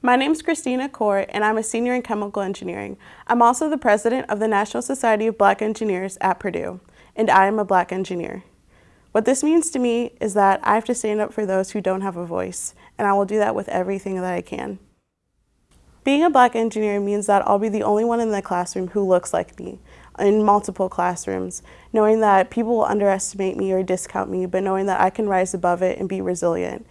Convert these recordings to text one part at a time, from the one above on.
My name is Christina Core, and I'm a senior in chemical engineering. I'm also the president of the National Society of Black Engineers at Purdue, and I am a black engineer. What this means to me is that I have to stand up for those who don't have a voice, and I will do that with everything that I can. Being a black engineer means that I'll be the only one in the classroom who looks like me, in multiple classrooms, knowing that people will underestimate me or discount me, but knowing that I can rise above it and be resilient.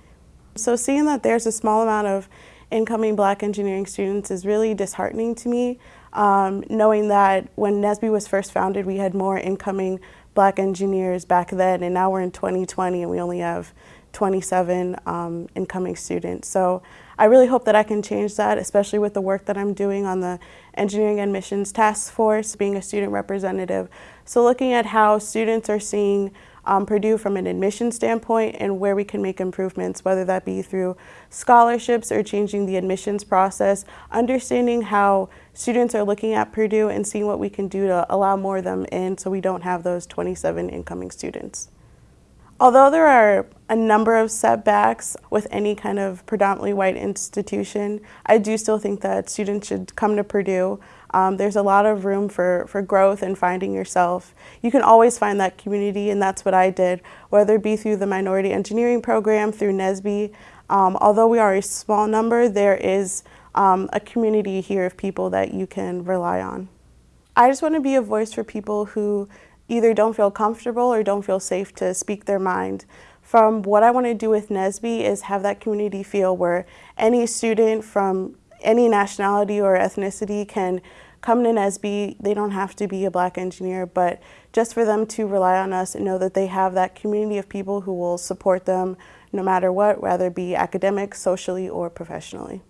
So seeing that there's a small amount of incoming black engineering students is really disheartening to me, um, knowing that when NSBE was first founded, we had more incoming black engineers back then, and now we're in 2020 and we only have 27 um, incoming students. So I really hope that I can change that, especially with the work that I'm doing on the Engineering Admissions Task Force, being a student representative. So looking at how students are seeing um, Purdue from an admission standpoint and where we can make improvements, whether that be through scholarships or changing the admissions process, understanding how students are looking at Purdue and seeing what we can do to allow more of them in so we don't have those 27 incoming students. Although there are a number of setbacks with any kind of predominantly white institution, I do still think that students should come to Purdue. Um, there's a lot of room for, for growth and finding yourself. You can always find that community, and that's what I did, whether it be through the Minority Engineering Program, through NSBE. Um, although we are a small number, there is um, a community here of people that you can rely on. I just want to be a voice for people who either don't feel comfortable or don't feel safe to speak their mind. From what I want to do with NSBE is have that community feel where any student from any nationality or ethnicity can come to NSBE. They don't have to be a black engineer, but just for them to rely on us and know that they have that community of people who will support them no matter what, whether it be academic, socially, or professionally.